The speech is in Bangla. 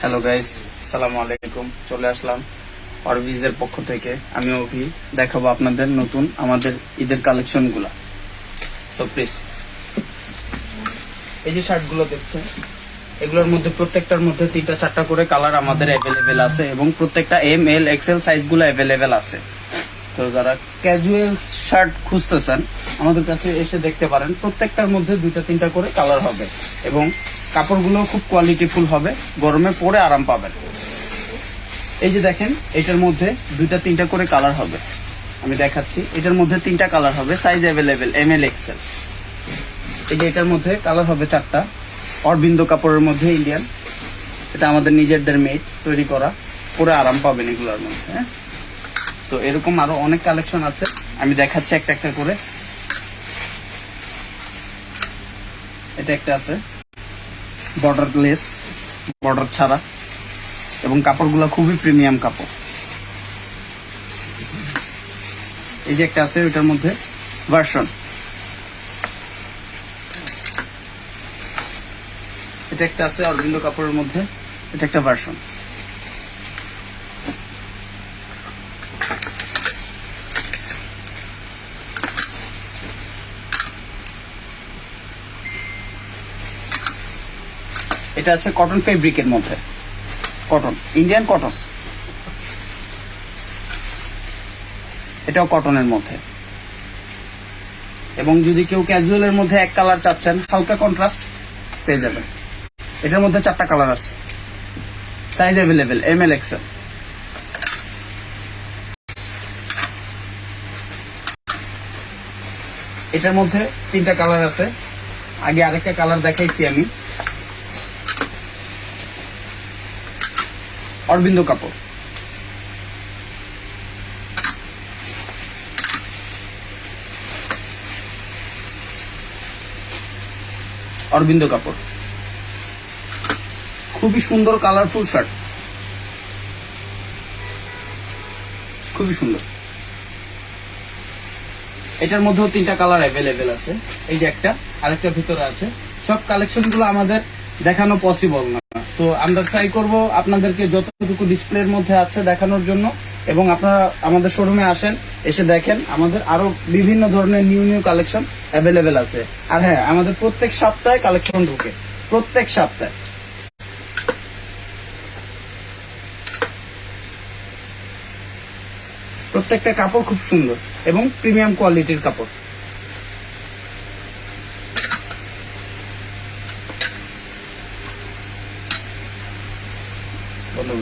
হ্যালো গাইস সালামু আলাইকুম চলে আসলাম অরভিজের পক্ষ থেকে। আমি অভি। দেখাবো আপনাদের নতুন আমাদের ঈদের কালেকশনগুলা সো প্লিজ এই যে শার্টগুলো দেখছেন, এগুলোর মধ্যে প্রত্যেকটার মধ্যে তিনটা, চারটা করে কালার আমাদের অ্যাভেলেবেল আছে এবং প্রত্যেকটা এম এল এক্সেল সাইজগুলো অ্যাভেলেবেল আছে। তো যারা ক্যাজুয়াল শার্ট খুঁজতেছেন, আমাদের কাছে এসে দেখতে পারেন, প্রত্যেকটার মধ্যে দুইটা, তিনটা করে কালার হবে এবং কাপড়গুলো খুব কোয়ালিটিফুল হবে, গরমে পরে আরাম পাবেন। এই যে দেখেন, এটার মধ্যে দুইটা, তিনটা করে কালার হবে। আমি দেখাচ্ছি, এটার মধ্যে তিনটা কালার হবে size available M L XL এই যে এটার মধ্যে কালার হবে চারটা, অরবিন্দ কাপড়ের মধ্যে ইন্ডিয়ান এটা আমাদের নিজেদের মেড তৈরি করা। পরে আরাম পাবেন এগুলোর মধ্যে হ্যাঁ? সো এরকম আরও অনেক কালেকশন আছে। আমি দেখাচ্ছি একটা একটা করে। এটা একটা আছে। বর্ডার লেস বর্ডার ছাড়া। এবং কাপড়গুলো খুবই প্রিমিয়াম কাপড়। এই যে একটা আছে, ওইটার মধ্যে ভার্সন এটা একটা আছে অরবিন্দ কাপড়ের মধ্যে, এটা একটা ভার্সন এটা আছে কটন ফেব্রিকের মধ্যে। কটন ইন্ডিয়ান কটন এটাও কটনের মধ্যে। এবং যদি কেউ ক্যাজুয়ালের মধ্যে এক কালার চাচ্ছেন, হালকা কন্ট্রাস্ট পেয়ে যাবেন। এটার মধ্যে চারটা কালার আছে। Size available M L XL এটার মধ্যে তিনটা কালার আছে। আগে আরেকটা কালার দেখাইছি আমি। অরবিন্দ কাপড় অরবিন্দ কাপড় খুবই সুন্দর কালারফুল শার্ট খুবই সুন্দর। এটার মধ্যেও তিনটা কালার অ্যাভেলেবেল আছে। এই যে একটা, আরেকটা ভিতরে আছে। সব কালেকশনগুলো আমাদের দেখানো পসিবল না। তো আমরা ট্রাই করব আপনাদেরকে যতটুকু ডিসপ্লের মধ্যে আছে দেখানোর জন্য এবং আপনারা আমাদের শোরুমে আসেন, এসে দেখেন, আমাদের আরও বিভিন্ন ধরনের নিউ নিউ কালেকশন অ্যাভেলেবেল আছে। আর হ্যাঁ আমাদের প্রত্যেক সপ্তাহে কালেকশন ঢুকে। প্রত্যেক সপ্তাহে। প্রত্যেকটা কাপড় খুব সুন্দর এবং প্রিমিয়াম কোয়ালিটির কাপড়। ഒന്നും